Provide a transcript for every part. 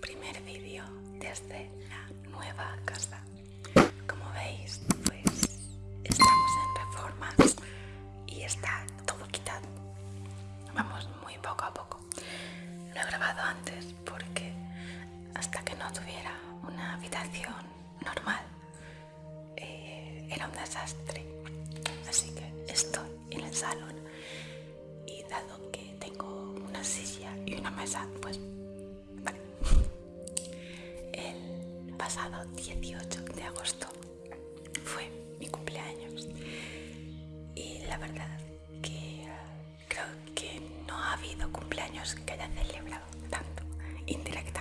primer vídeo desde la nueva casa. Como veis, pues estamos en reformas y está todo quitado. Vamos muy poco a poco. Lo he grabado antes porque hasta que no tuviera una habitación normal eh, era un desastre. Así que estoy en el salón y dado que tengo una silla y una mesa, pues pasado 18 de agosto. Fue mi cumpleaños. Y la verdad que creo que no ha habido cumpleaños que haya celebrado tanto indirectamente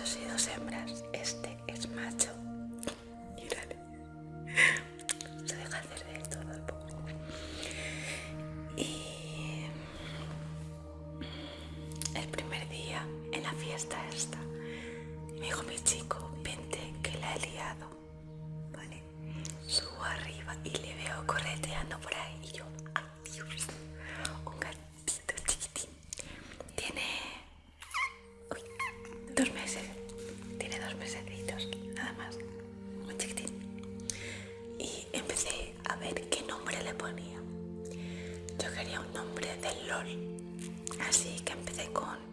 machos y dos hembras. Este es macho. Ver qué nombre le ponía. Yo quería un nombre del LOL, así que empecé con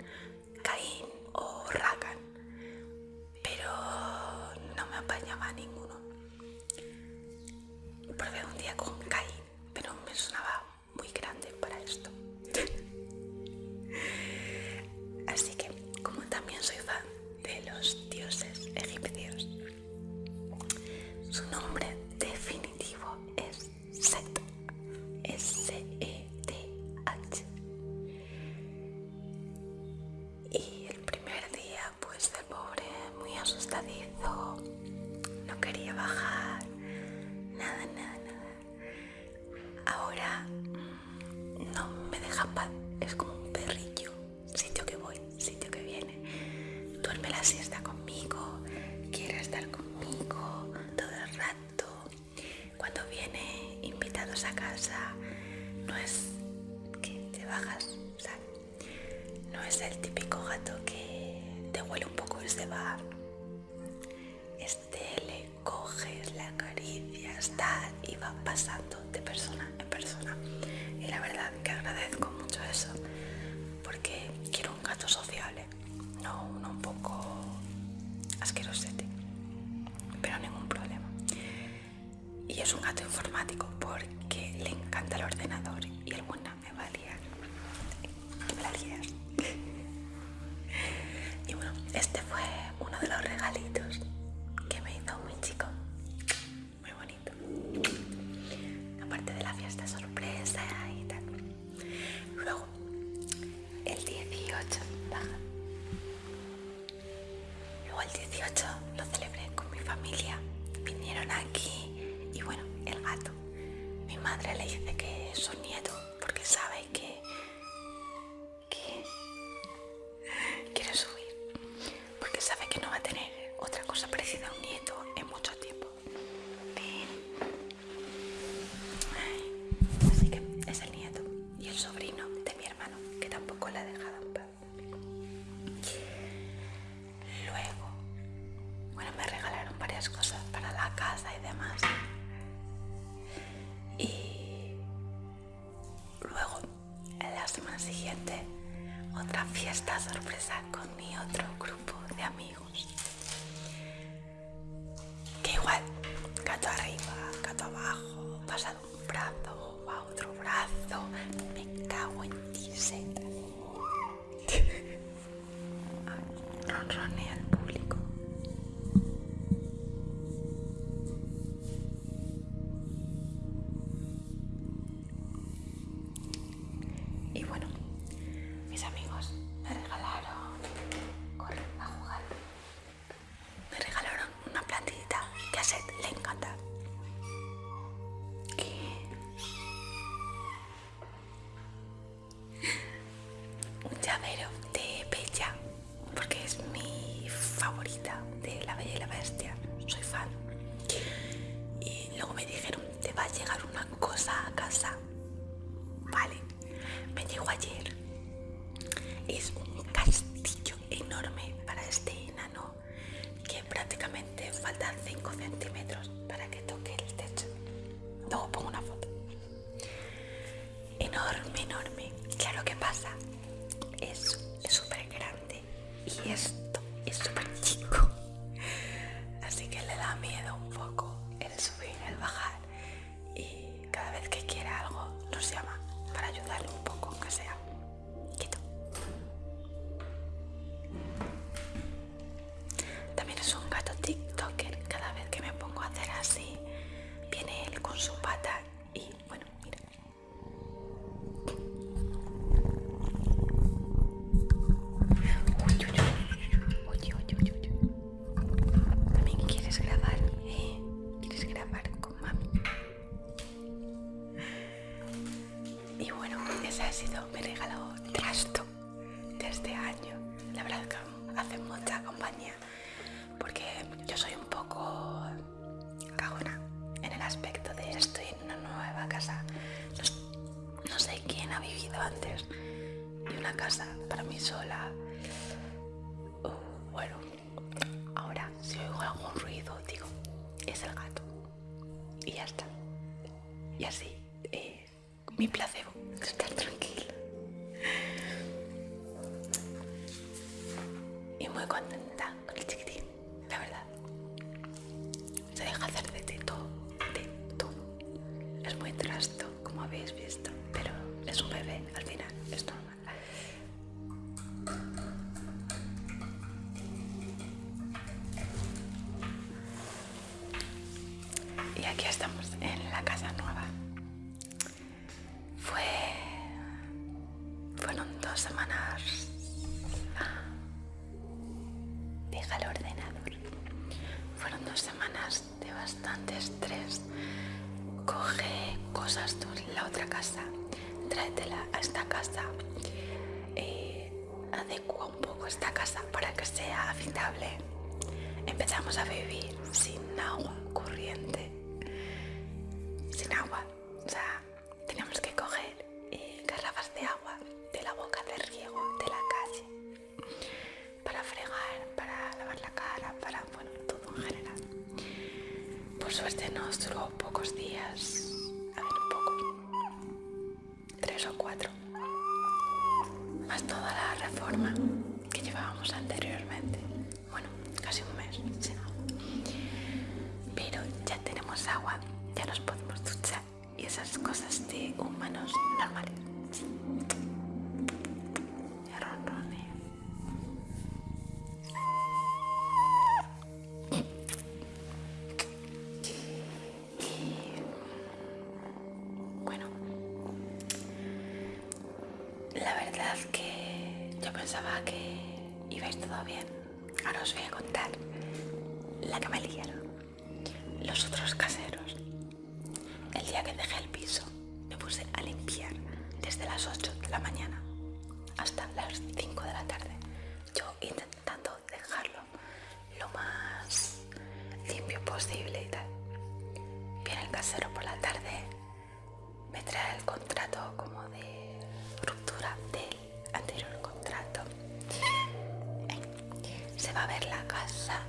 es como un perrillo, sitio que voy, sitio que viene. Duerme la siesta conmigo, quiere estar conmigo todo el rato. Cuando viene invitados a casa, no es que te bajas, ¿sabes? No es el típico gato que te huele un poco y se va. Este le coges, le acaricias, tal, y va pasando de persona en persona. Y la verdad que agradezco porque quiero un gato sociable, no uno da miedo un poco el subir, el bajar. Y cada vez que quiere algo nos llama para ayudarle un poco, aunque sea. Ha sido mi regalo trasto de este año. La verdad que hace mucha compañía porque yo soy un poco cagona en el aspecto de estoy en una nueva casa. No, no sé quién ha vivido antes y una casa para mí sola. Contenta con el chiquitín, la verdad. Se deja hacer de todo, de todo. Es muy trasto, como habéis visto, pero es un bebé, al final es normal. Deja el ordenador. Fueron dos semanas de bastante estrés. Coge cosas de la otra casa, tráetela a esta casa. Eh, adecua un poco esta casa para que sea habitable. Empezamos a vivir sin agua corriente, Suerte nos duró pocos días, la verdad que yo pensaba que iba a ir todo bien. Ahora os voy a contar la que me liaron. Los otros caseros. El día que dejé el piso, me puse a limpiar desde las 8 de la mañana hasta las 5 de la tarde. Yo intentando dejarlo lo más limpio posible y tal. Viene el casero por la tarde, me trae el contrato como de ruptura del anterior contrato. Se va a ver la casa,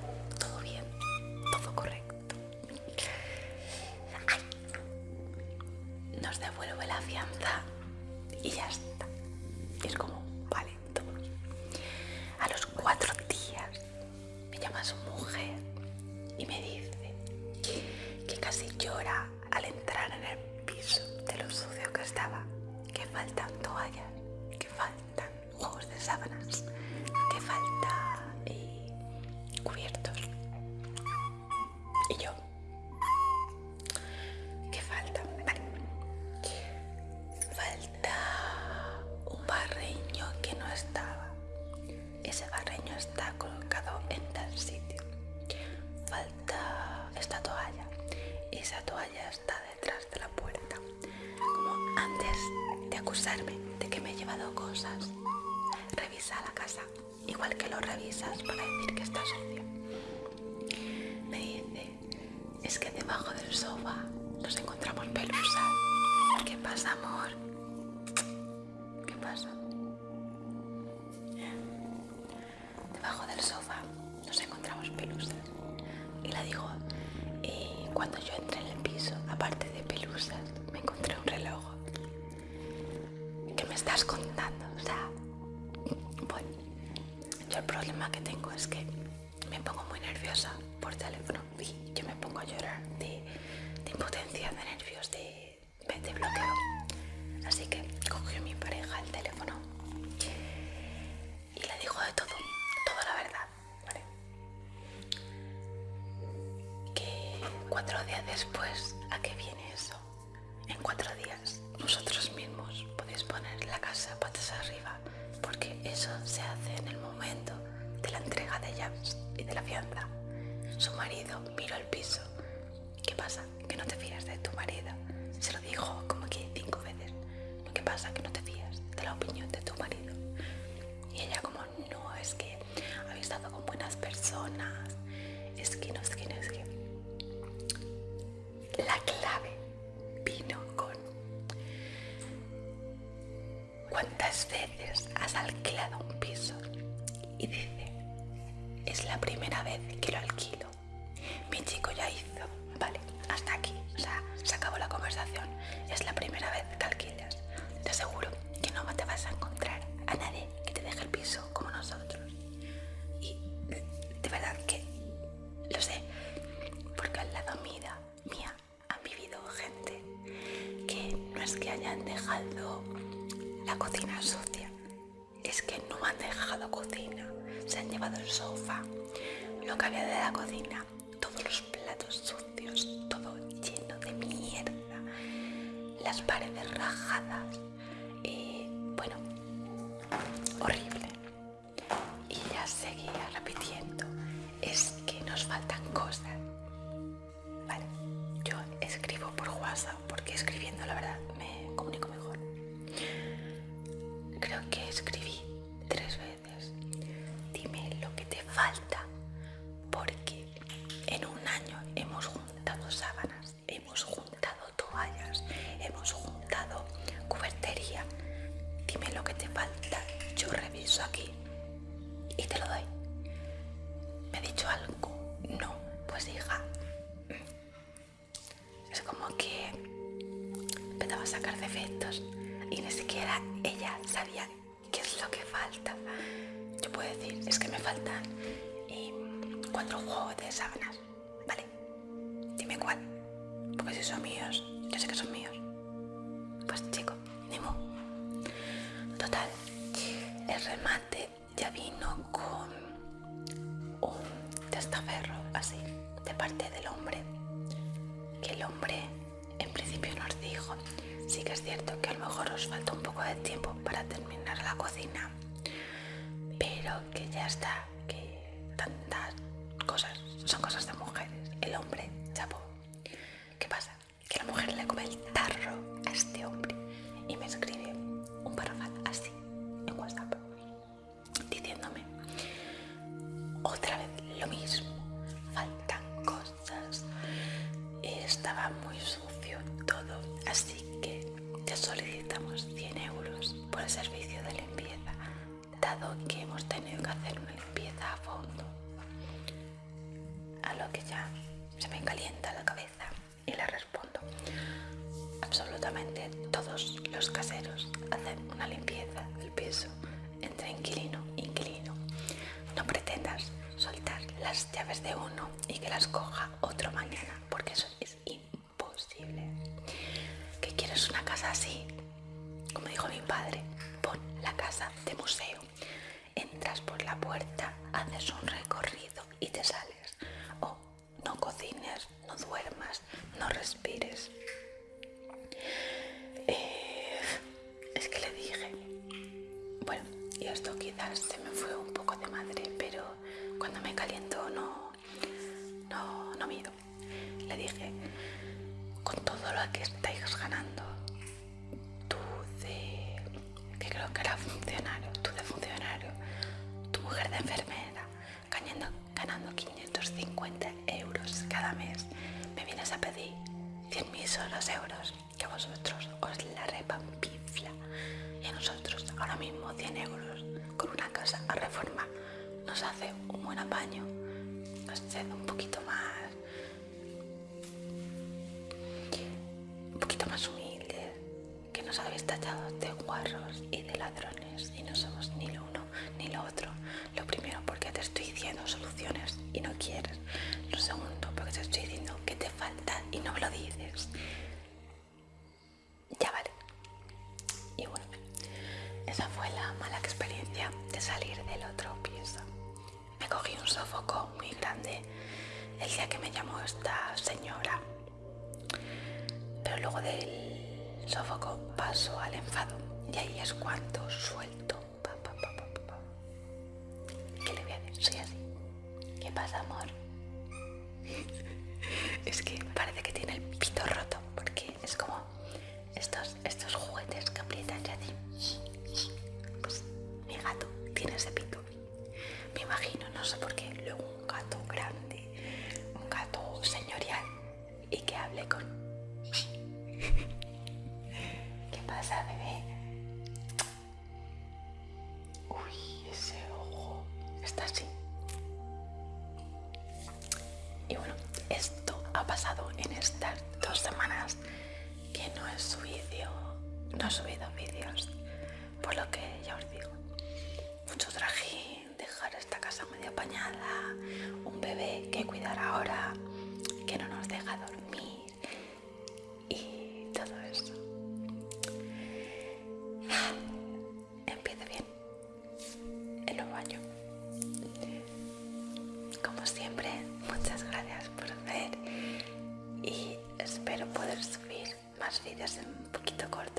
amor. ¿Qué pasa? Debajo del sofá nos encontramos pelusas. Y la digo, eh, cuando yo entré Es que no, es que no, es que. La clave vino con. ¿Cuántas veces? habían dejado la cocina sucia. Es que no han dejado cocina. Se han llevado el sofá, lo que había de la cocina, todos los platos sucios, todo lleno de mierda, las paredes rajadas. faltan eh, cuatro juegos de sábanas, ¿vale? Dime cuál, porque si son míos, yo sé que son míos. Pues chico, Nemo. Total, el remate ya vino con un testaferro así, de parte del hombre. Que el hombre en principio nos dijo, sí que es cierto que a lo mejor os falta un poco de tiempo para terminar la cocina que ya está, que tantas cosas son cosas de mujeres. El hombre, chapo, se me fue un poco de madre, pero cuando me caliento no, no, no mido. Le dije, con todo lo que estáis ganando, con una casa a reforma nos hace un buen apaño, nos hace un poquito más un poquito más humildes, que nos habéis tachado de guarros y de ladrones y no somos ni lo uno ni lo otro. Lo primero porque te estoy diciendo soluciones y no quieres. Lo segundo porque te estoy diciendo el que me llamó esta señora. Pero luego del sofoco paso al enfado y ahí es cuando suelto. ¿Qué le voy a decir? Soy así. ¿Qué pasa, amor? es que parece que bebé? Uy, ese ojo está así. Más vídeos en un poquito corto,